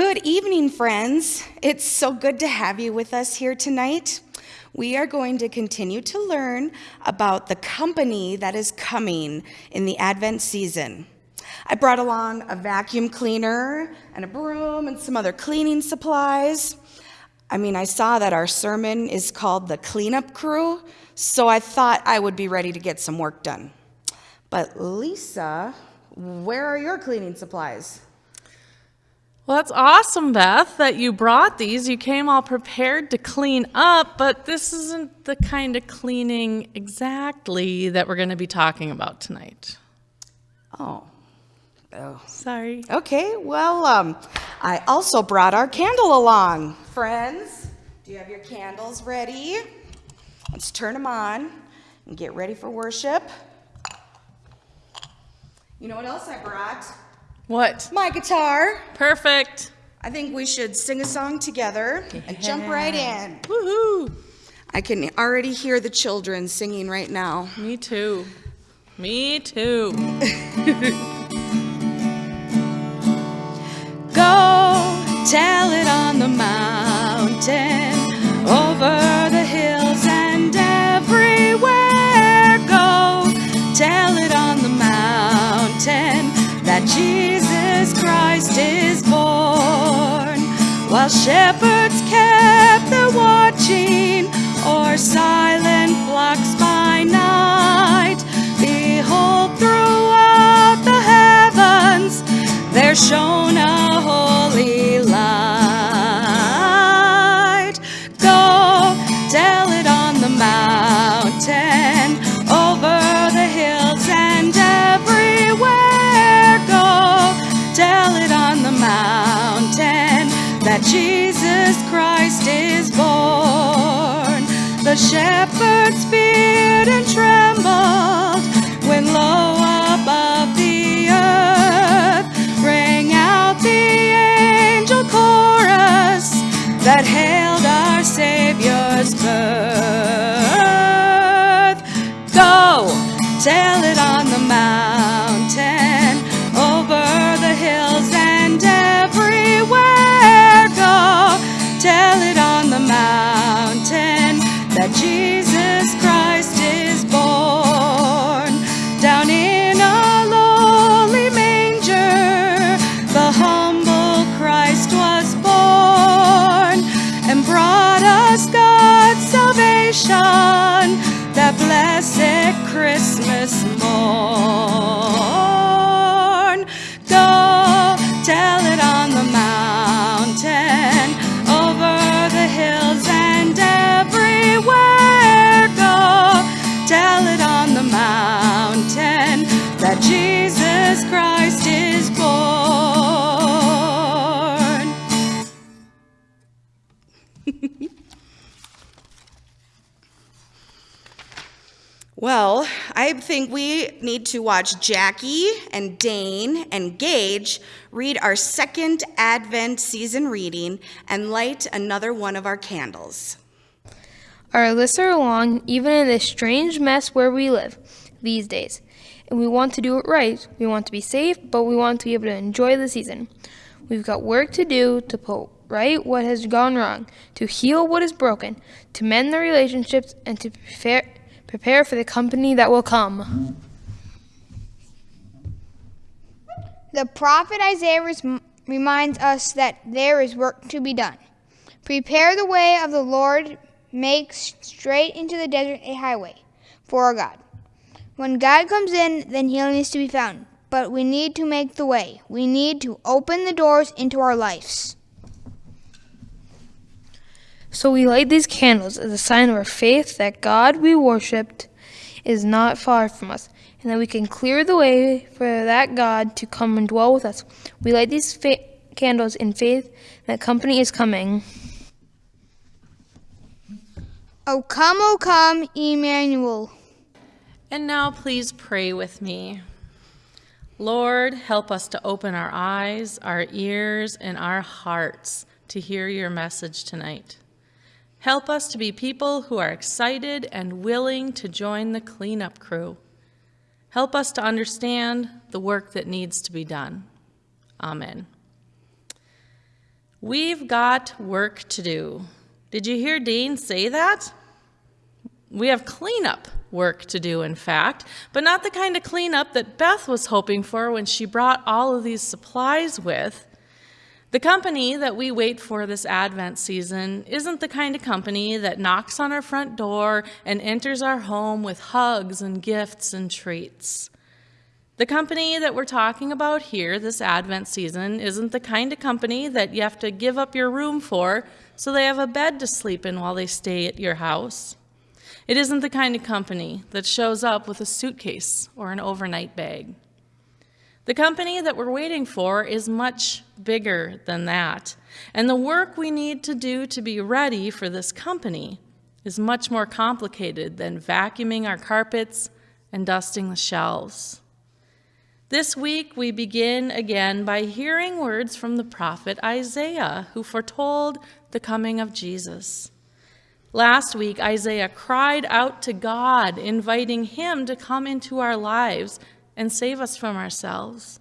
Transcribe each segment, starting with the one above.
Good evening, friends. It's so good to have you with us here tonight. We are going to continue to learn about the company that is coming in the Advent season. I brought along a vacuum cleaner and a broom and some other cleaning supplies. I mean, I saw that our sermon is called The Cleanup Crew, so I thought I would be ready to get some work done. But Lisa, where are your cleaning supplies? Well, that's awesome, Beth, that you brought these. You came all prepared to clean up, but this isn't the kind of cleaning exactly that we're going to be talking about tonight. Oh. Oh. Sorry. Okay, well, um, I also brought our candle along. Friends, do you have your candles ready? Let's turn them on and get ready for worship. You know what else I brought? What? My guitar. Perfect. I think we should sing a song together and jump right in. Woohoo! I can already hear the children singing right now. Me too. Me too. Go tell it on the mountain, over the hills and everywhere. Go tell it on the mountain that Jesus Christ is born. While shepherds kept their watching o'er silent flocks by night, behold, throughout the heavens there shone a holy shepherds feared and trembled when low above the earth rang out the angel chorus that hailed our Savior's birth. Go tell it on the mountain, Well, I think we need to watch Jackie and Dane and Gage read our second Advent season reading and light another one of our candles. Our lists are long, even in this strange mess where we live these days. And we want to do it right. We want to be safe, but we want to be able to enjoy the season. We've got work to do to put right what has gone wrong, to heal what is broken, to mend the relationships, and to prepare, prepare for the company that will come. The prophet Isaiah reminds us that there is work to be done. Prepare the way of the Lord, make straight into the desert a highway for our God. When God comes in, then healing is to be found. But we need to make the way. We need to open the doors into our lives. So we light these candles as a sign of our faith that God we worshiped is not far from us, and that we can clear the way for that God to come and dwell with us. We light these fa- candles in faith that company is coming. O come, O come, Emmanuel. And now please pray with me. Lord, help us to open our eyes, our ears, and our hearts to hear your message tonight. Help us to be people who are excited and willing to join the cleanup crew. Help us to understand the work that needs to be done. Amen. We've got work to do. Did you hear Dean say that? We have cleanup work to do, in fact, but not the kind of cleanup that Beth was hoping for when she brought all of these supplies with. The company that we wait for this Advent season isn't the kind of company that knocks on our front door and enters our home with hugs and gifts and treats. The company that we're talking about here this Advent season isn't the kind of company that you have to give up your room for so they have a bed to sleep in while they stay at your house. It isn't the kind of company that shows up with a suitcase or an overnight bag. The company that we're waiting for is much bigger than that. And the work we need to do to be ready for this company is much more complicated than vacuuming our carpets and dusting the shelves. This week, we begin again by hearing words from the prophet Isaiah, who foretold the coming of Jesus. Last week, Isaiah cried out to God, inviting him to come into our lives and save us from ourselves.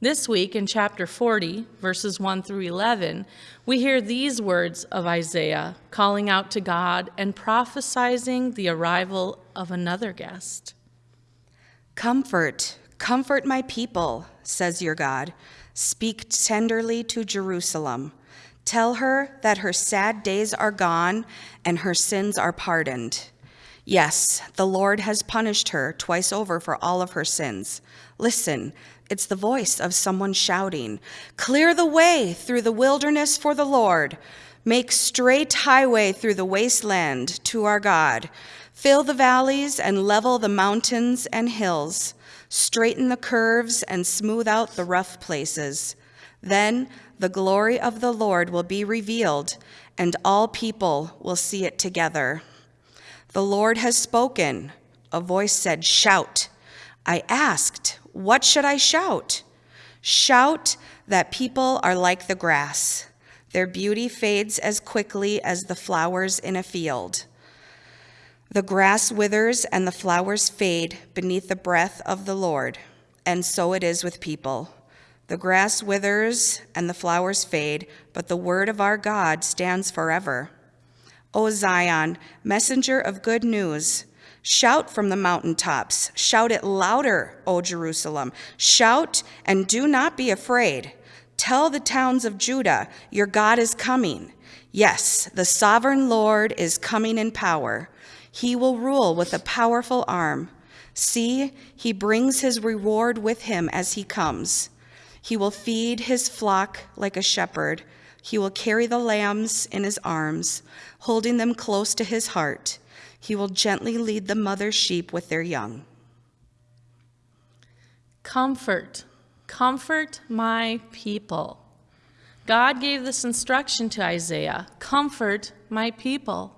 This week, in chapter 40, verses 1 through 11, we hear these words of Isaiah calling out to God and prophesizing the arrival of another guest. Comfort, comfort my people, says your God. Speak tenderly to Jerusalem. Tell her that her sad days are gone and her sins are pardoned. Yes, the Lord has punished her twice over for all of her sins. Listen, it's the voice of someone shouting, Clear the way through the wilderness for the Lord. Make straight highway through the wasteland to our God. Fill the valleys and level the mountains and hills. Straighten the curves and smooth out the rough places. Then the glory of the Lord will be revealed, and all people will see it together. The Lord has spoken. A voice said, Shout. I asked, What should I shout? Shout that people are like the grass. Their beauty fades as quickly as the flowers in a field. The grass withers and the flowers fade beneath the breath of the Lord, and so it is with people. The grass withers and the flowers fade, but the word of our God stands forever. O Zion, messenger of good news, shout from the mountaintops. Shout it louder, O Jerusalem. Shout and do not be afraid. Tell the towns of Judah, your God is coming. Yes, the sovereign Lord is coming in power. He will rule with a powerful arm. See, he brings his reward with him as he comes. He will feed his flock like a shepherd. He will carry the lambs in his arms, holding them close to his heart. He will gently lead the mother sheep with their young. Comfort, comfort my people. God gave this instruction to Isaiah comfort my people.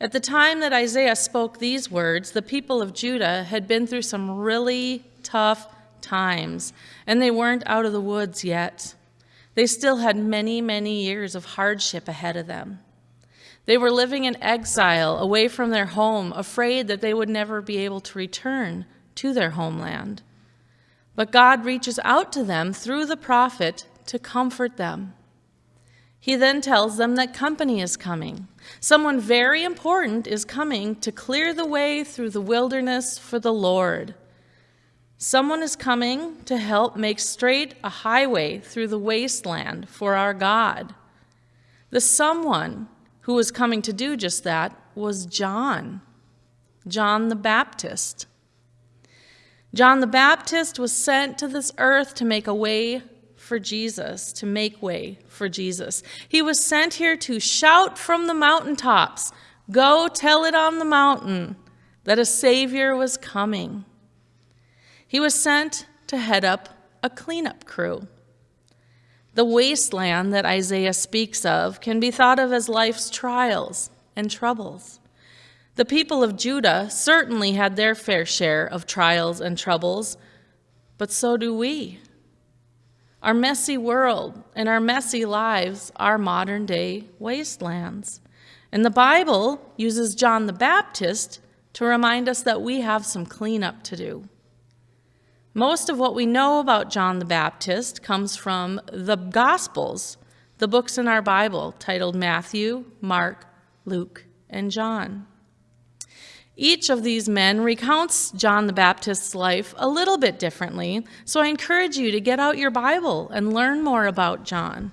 At the time that Isaiah spoke these words, the people of Judah had been through some really tough times, and they weren't out of the woods yet. They still had many, many years of hardship ahead of them. They were living in exile, away from their home, afraid that they would never be able to return to their homeland. But God reaches out to them through the prophet to comfort them. He then tells them that company is coming. Someone very important is coming to clear the way through the wilderness for the Lord. Someone is coming to help make straight a highway through the wasteland for our God. The someone who was coming to do just that was John, John the Baptist. John the Baptist was sent to this earth to make a way for Jesus, to make way for Jesus. He was sent here to shout from the mountaintops, Go tell it on the mountain that a Savior was coming. He was sent to head up a cleanup crew. The wasteland that Isaiah speaks of can be thought of as life's trials and troubles. The people of Judah certainly had their fair share of trials and troubles, but so do we. Our messy world and our messy lives are modern day wastelands. And the Bible uses John the Baptist to remind us that we have some cleanup to do. Most of what we know about John the Baptist comes from the Gospels, the books in our Bible titled Matthew, Mark, Luke, and John. Each of these men recounts John the Baptist's life a little bit differently, so I encourage you to get out your Bible and learn more about John.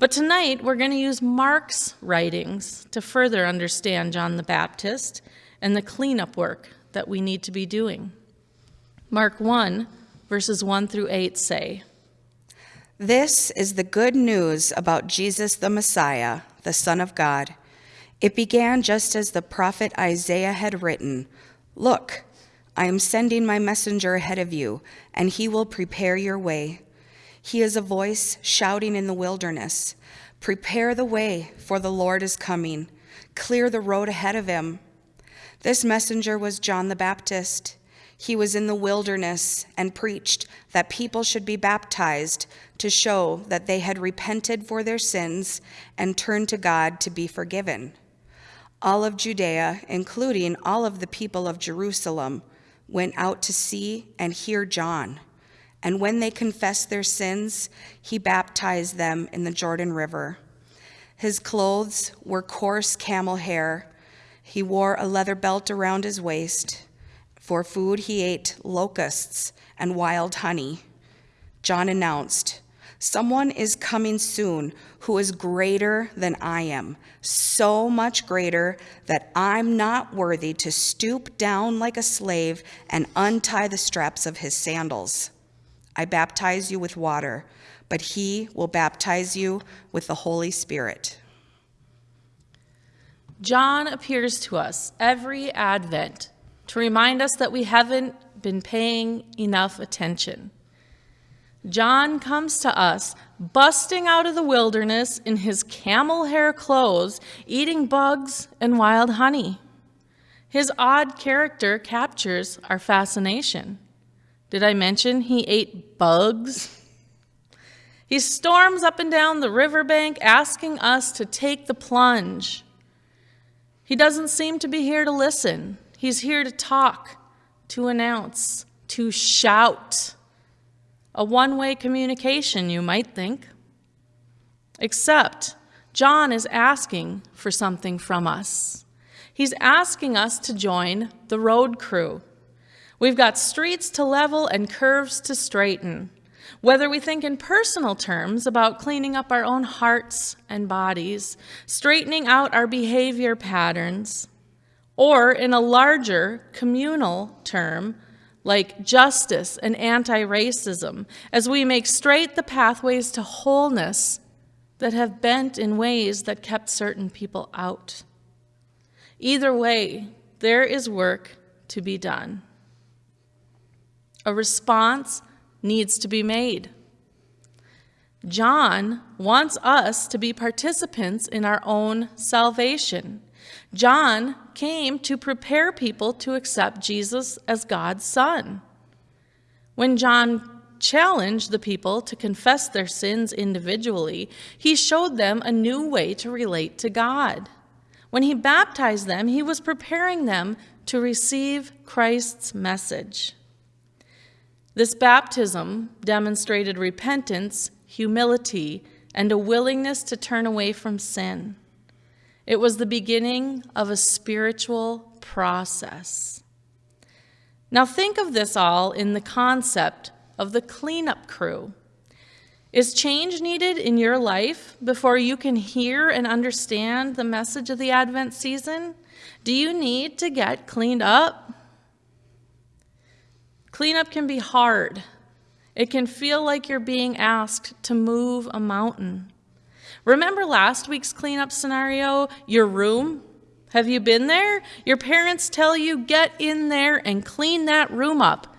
But tonight we're going to use Mark's writings to further understand John the Baptist and the cleanup work that we need to be doing. Mark 1, verses 1 through 8 say, This is the good news about Jesus the Messiah, the Son of God. It began just as the prophet Isaiah had written Look, I am sending my messenger ahead of you, and he will prepare your way. He is a voice shouting in the wilderness Prepare the way, for the Lord is coming. Clear the road ahead of him. This messenger was John the Baptist. He was in the wilderness and preached that people should be baptized to show that they had repented for their sins and turned to God to be forgiven all of Judea, including all of the people of Jerusalem, went out to see and hear John. And when they confessed their sins, he baptized them in the Jordan River. His clothes were coarse camel hair. He wore a leather belt around his waist. For food, he ate locusts and wild honey. John announced, Someone is coming soon who is greater than I am, so much greater that I'm not worthy to stoop down like a slave and untie the straps of his sandals. I baptize you with water, but he will baptize you with the Holy Spirit. John appears to us every Advent to remind us that we haven't been paying enough attention. John comes to us busting out of the wilderness in his camel hair clothes, eating bugs and wild honey. His odd character captures our fascination. Did I mention he ate bugs? He storms up and down the riverbank asking us to take the plunge. He doesn't seem to be here to listen. He's here to talk, to announce, to shout. A one way communication, you might think. Except, John is asking for something from us. He's asking us to join the road crew. We've got streets to level and curves to straighten. Whether we think in personal terms about cleaning up our own hearts and bodies, straightening out our behavior patterns, or in a larger communal term, like justice and anti racism, as we make straight the pathways to wholeness that have bent in ways that kept certain people out. Either way, there is work to be done. A response needs to be made. John wants us to be participants in our own salvation. John came to prepare people to accept Jesus as God's Son. When John challenged the people to confess their sins individually, he showed them a new way to relate to God. When he baptized them, he was preparing them to receive Christ's message. This baptism demonstrated repentance, humility, and a willingness to turn away from sin. It was the beginning of a spiritual process. Now, think of this all in the concept of the cleanup crew. Is change needed in your life before you can hear and understand the message of the Advent season? Do you need to get cleaned up? Cleanup can be hard. It can feel like you're being asked to move a mountain. Remember last week's cleanup scenario? Your room? Have you been there? Your parents tell you, get in there and clean that room up.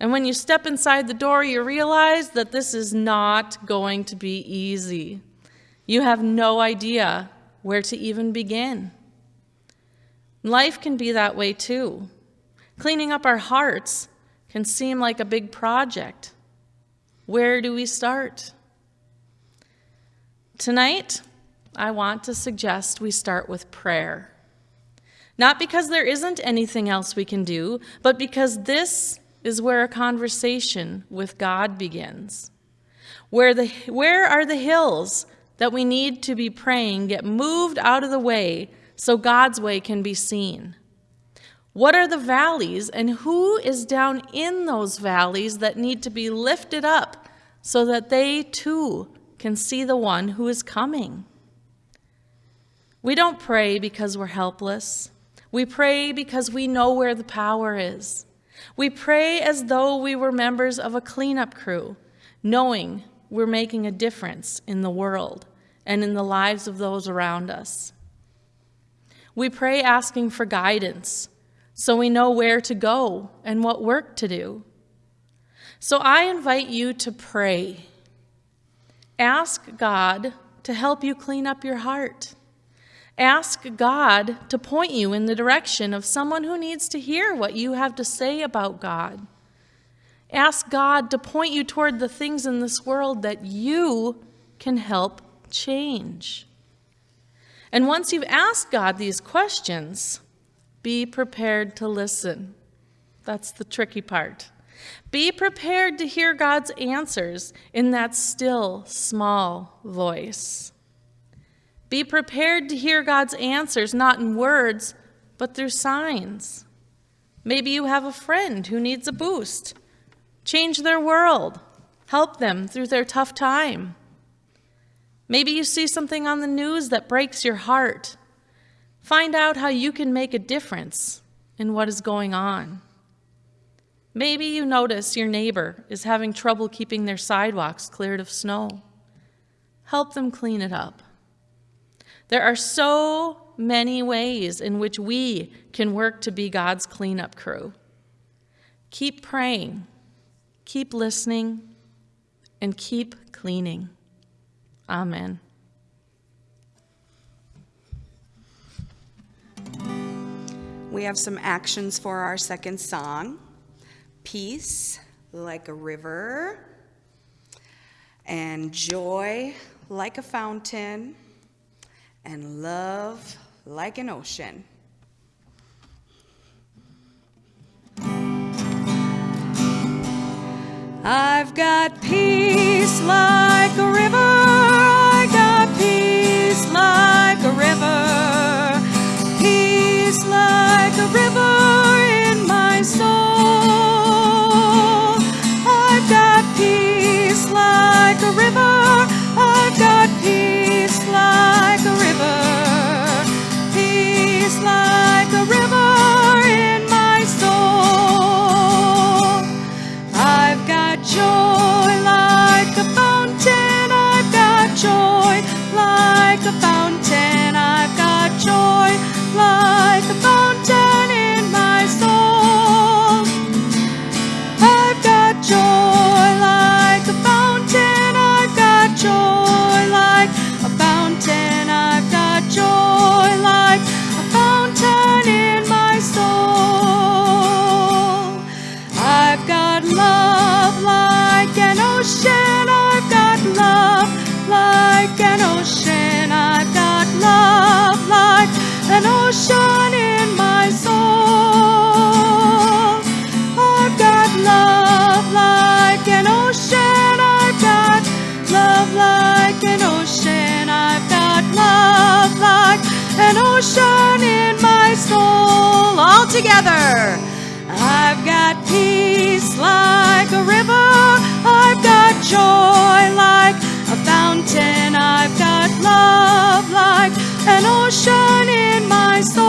And when you step inside the door, you realize that this is not going to be easy. You have no idea where to even begin. Life can be that way too. Cleaning up our hearts can seem like a big project. Where do we start? Tonight, I want to suggest we start with prayer. Not because there isn't anything else we can do, but because this is where a conversation with God begins. Where, the, where are the hills that we need to be praying get moved out of the way so God's way can be seen? What are the valleys, and who is down in those valleys that need to be lifted up so that they too can see the one who is coming? We don't pray because we're helpless. We pray because we know where the power is. We pray as though we were members of a cleanup crew, knowing we're making a difference in the world and in the lives of those around us. We pray asking for guidance so we know where to go and what work to do. So I invite you to pray. Ask God to help you clean up your heart. Ask God to point you in the direction of someone who needs to hear what you have to say about God. Ask God to point you toward the things in this world that you can help change. And once you've asked God these questions, be prepared to listen. That's the tricky part. Be prepared to hear God's answers in that still, small voice. Be prepared to hear God's answers not in words, but through signs. Maybe you have a friend who needs a boost. Change their world. Help them through their tough time. Maybe you see something on the news that breaks your heart Find out how you can make a difference in what is going on. Maybe you notice your neighbor is having trouble keeping their sidewalks cleared of snow. Help them clean it up. There are so many ways in which we can work to be God's cleanup crew. Keep praying, keep listening, and keep cleaning. Amen. We have some actions for our second song Peace like a river, and joy like a fountain, and love like an ocean. I've got peace like a river. I got peace like a river. Peace like like an ocean. I've got love like an ocean in my soul. I've got love like an ocean. I've got love like an ocean. I've got love like an ocean in my soul. All together. Love like an ocean in my soul.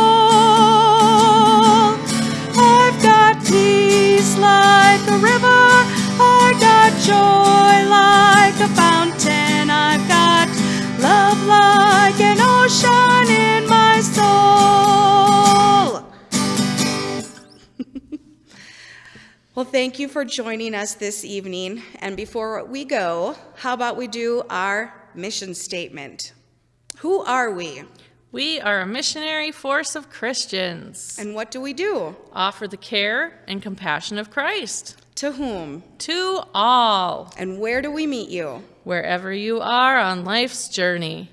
I've got peace like a river. I've got joy like a fountain. I've got love like an ocean in my soul. Well, thank you for joining us this evening. And before we go, how about we do our mission statement? Who are we? We are a missionary force of Christians. And what do we do? Offer the care and compassion of Christ To whom? to all, And where do we meet you? wherever you are on life's journey.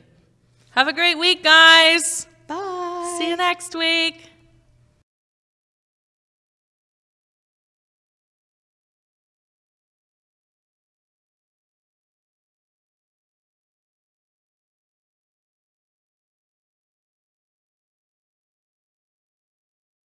Have a great week, guys. Bye. See you next week.